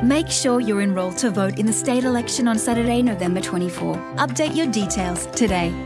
Make sure you're enrolled to vote in the state election on Saturday, November 24. Update your details today.